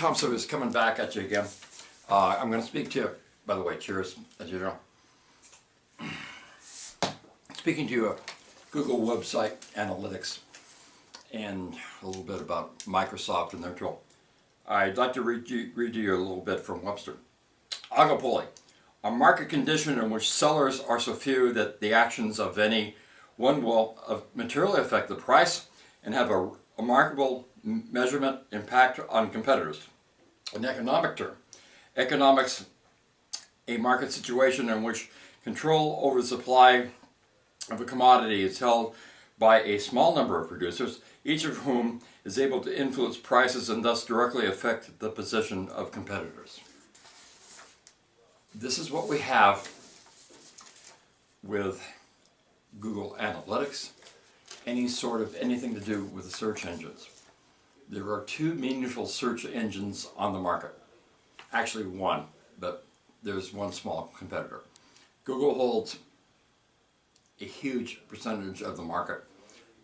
Tom Silvers coming back at you again. Uh, I'm going to speak to you, by the way, cheers, as you know. Speaking to you of Google website analytics and a little bit about Microsoft and their tool. I'd like to read you, read you a little bit from Webster. Oligopoly, a market condition in which sellers are so few that the actions of any one will uh, materially affect the price and have a remarkable measurement impact on competitors. An economic term, economics, a market situation in which control over the supply of a commodity is held by a small number of producers, each of whom is able to influence prices and thus directly affect the position of competitors. This is what we have with Google Analytics, any sort of anything to do with the search engines. There are two meaningful search engines on the market. Actually one, but there's one small competitor. Google holds a huge percentage of the market,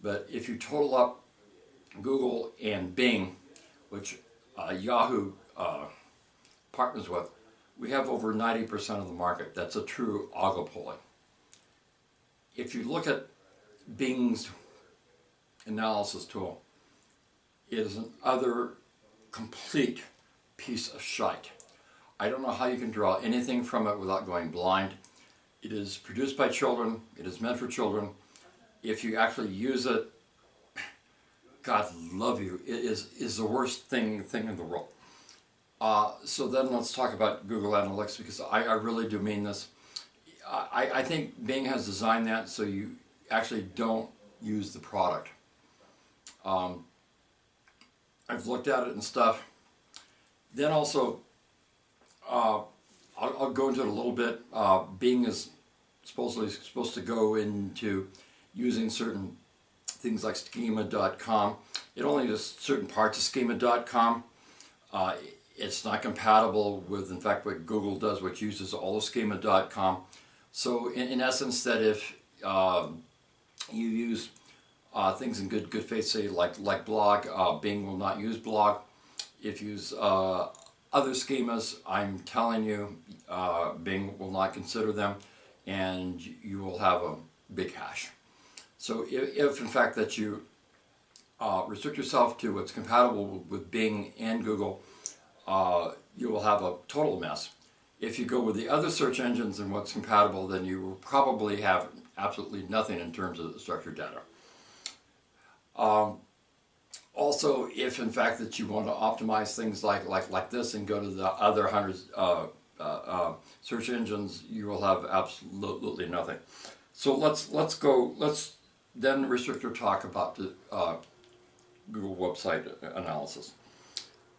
but if you total up Google and Bing, which uh, Yahoo uh, partners with, we have over 90% of the market. That's a true oligopoly. If you look at Bing's analysis tool, is an other complete piece of shite. I don't know how you can draw anything from it without going blind. It is produced by children. It is meant for children. If you actually use it, God love you. It is, is the worst thing, thing in the world. Uh, so then let's talk about Google Analytics because I, I really do mean this. I, I think Bing has designed that so you actually don't use the product. Um, I've looked at it and stuff. Then also, uh, I'll, I'll, go into it a little bit. Uh, Bing is supposedly supposed to go into using certain things like schema.com. It only does certain parts of schema.com. Uh, it's not compatible with, in fact, what Google does, which uses all of schema.com. So in, in, essence, that if uh, you use uh, things in good good faith, say like like blog, uh, Bing will not use blog. If you use uh, other schemas, I'm telling you, uh, Bing will not consider them, and you will have a big hash. So if, if in fact that you uh, restrict yourself to what's compatible with Bing and Google, uh, you will have a total mess. If you go with the other search engines and what's compatible, then you will probably have absolutely nothing in terms of structured data. Um, also, if in fact that you want to optimize things like like like this and go to the other hundreds uh, uh, uh, search engines, you will have absolutely nothing. So let's let's go. Let's then restrict our talk about the uh, Google website analysis.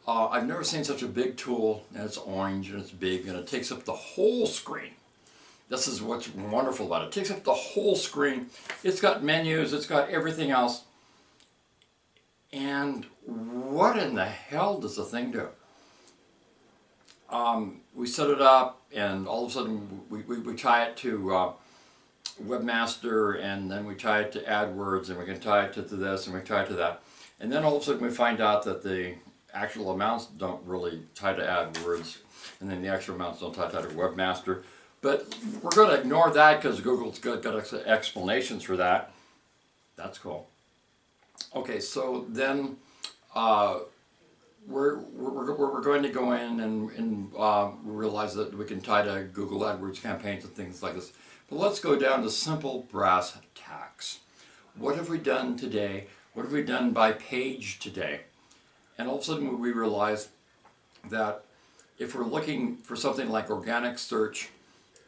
Uh, I've never seen such a big tool, and it's orange, and it's big, and it takes up the whole screen. This is what's wonderful about it. It takes up the whole screen. It's got menus, it's got everything else. And what in the hell does the thing do? Um, we set it up, and all of a sudden we, we, we tie it to uh, Webmaster, and then we tie it to AdWords, and we can tie it to, this, and we tie it to that. And then all of a sudden we find out that the actual amounts don't really tie to AdWords, and then the actual amounts don't tie to Webmaster. But we're going to ignore that because Google's got, got explanations for that. That's cool. Okay, so then uh, we're, we're, we're going to go in and, and uh, realize that we can tie to Google AdWords campaigns and things like this. But let's go down to simple brass tacks. What have we done today? What have we done by page today? And all of a sudden we realize that if we're looking for something like organic search,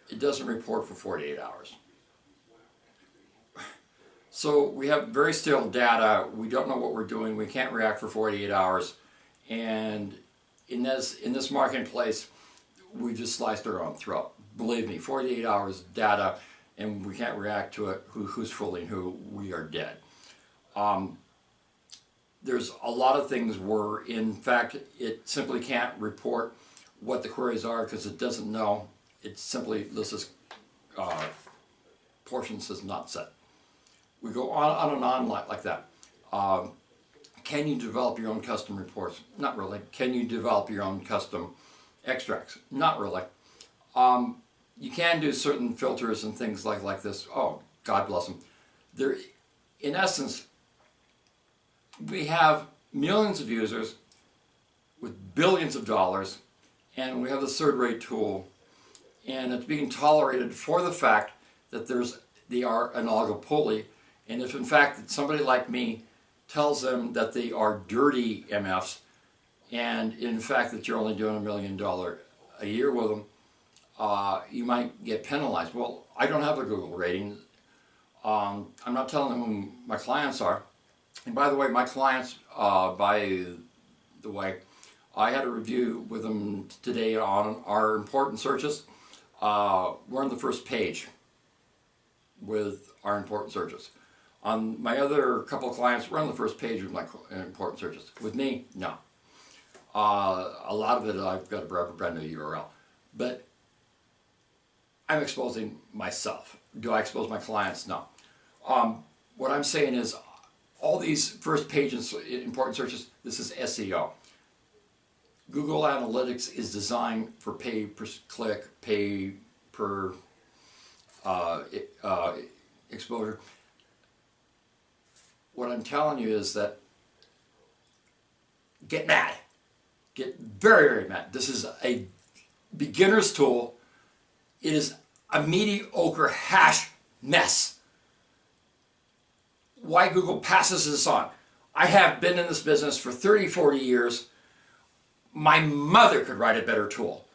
it doesn't report for 48 hours. So we have very stale data, we don't know what we're doing, we can't react for 48 hours, and in this, in this marketplace, we just sliced our own throat. Believe me, 48 hours data, and we can't react to it, who, who's fooling who, we are dead. Um, there's a lot of things where, in fact, it simply can't report what the queries are because it doesn't know. It simply, this is uh, portion says not set. We go on, on and on like, like that. Um, can you develop your own custom reports? Not really. Can you develop your own custom extracts? Not really. Um, you can do certain filters and things like, like this. Oh, God bless them. There, in essence, we have millions of users with billions of dollars, and we have this third-rate tool, and it's being tolerated for the fact that there's they are an oligopoly, and if in fact somebody like me tells them that they are dirty MFs, and in fact that you're only doing a million dollar a year with them, uh, you might get penalized. Well, I don't have a Google rating. Um, I'm not telling them who my clients are. And by the way, my clients, uh, by the way, I had a review with them today on our important searches. Uh, we're on the first page with our important searches. On my other couple of clients, we're on the first page with my important searches. With me, no. Uh, a lot of it, I've got a brand new URL. But I'm exposing myself. Do I expose my clients? No. Um, what I'm saying is all these first page important searches, this is SEO. Google Analytics is designed for pay per click, pay per uh, uh, exposure. What I'm telling you is that get mad. Get very, very mad. This is a beginner's tool. It is a mediocre hash mess. Why Google passes this on. I have been in this business for 30, 40 years. My mother could write a better tool.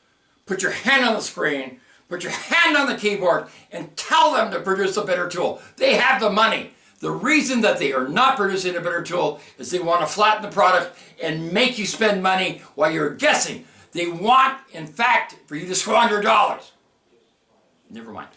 Put your hand on the screen, put your hand on the keyboard, and tell them to produce a better tool. They have the money. The reason that they are not producing a better tool is they want to flatten the product and make you spend money while you're guessing. They want, in fact, for you to squander dollars. Never mind.